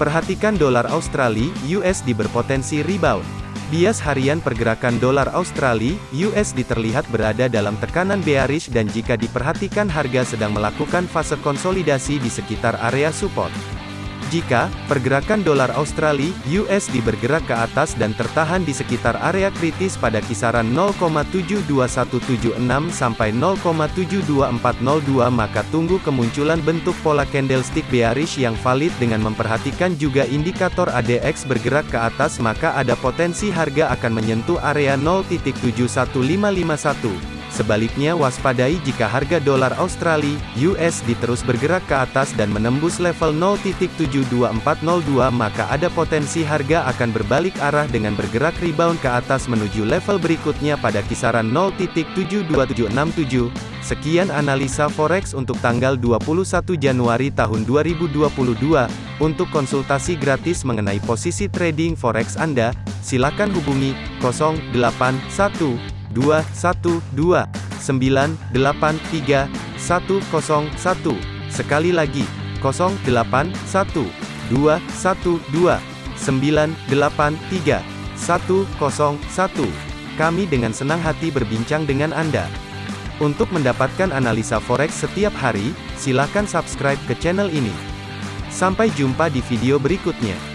Perhatikan dolar Australia USD berpotensi rebound. Bias harian pergerakan dolar Australia USD terlihat berada dalam tekanan bearish dan jika diperhatikan harga sedang melakukan fase konsolidasi di sekitar area support. Jika pergerakan dolar Australia USD bergerak ke atas dan tertahan di sekitar area kritis pada kisaran 0,72176 sampai 0,72402 maka tunggu kemunculan bentuk pola candlestick bearish yang valid dengan memperhatikan juga indikator ADX bergerak ke atas maka ada potensi harga akan menyentuh area 0.71551. Sebaliknya waspadai jika harga dolar Australia (USD) terus bergerak ke atas dan menembus level 0.72402 maka ada potensi harga akan berbalik arah dengan bergerak rebound ke atas menuju level berikutnya pada kisaran 0.72767. Sekian analisa forex untuk tanggal 21 Januari tahun 2022. Untuk konsultasi gratis mengenai posisi trading forex Anda, silakan hubungi 081 dua satu dua sembilan delapan tiga satu kosong satu sekali lagi kosong delapan satu dua satu dua sembilan delapan tiga satu kosong satu kami dengan senang hati berbincang dengan Anda. Untuk mendapatkan analisa forex setiap hari, silakan subscribe ke channel ini. Sampai jumpa di video berikutnya.